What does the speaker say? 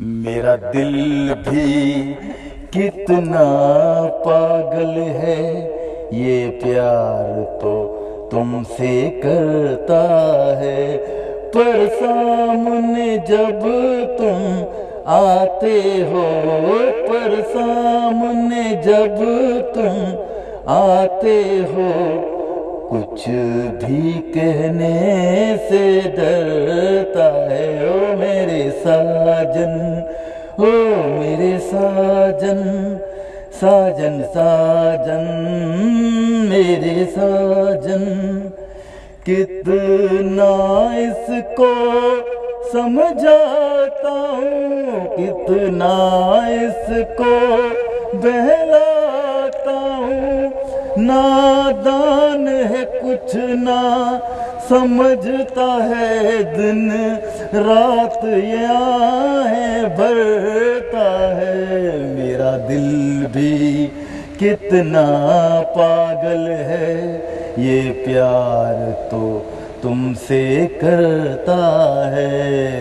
میرا دل بھی کتنا پاگل ہے، یہ پیار تو تم سے کرتا ہے۔ پر سامنے جب تم آتے ہو، پر سامنے جب تم آتے ہو کچھ بھی کہنے سے ڈرتا ہے، او میرے ساجن، او میرے ساجن ساجن ساجن، میرے ساجن۔ کتنا اس کو سمجھاتا ہوں، کتنا اس کو بہلاتا ہوں نادان ہے کچھ نہ، سمجھتا ہے دن، رات یہ بھرتا ہے میرا دل بھی۔ کتنا پاگل ہے یہ پیار تو تم سے کرتا ہے۔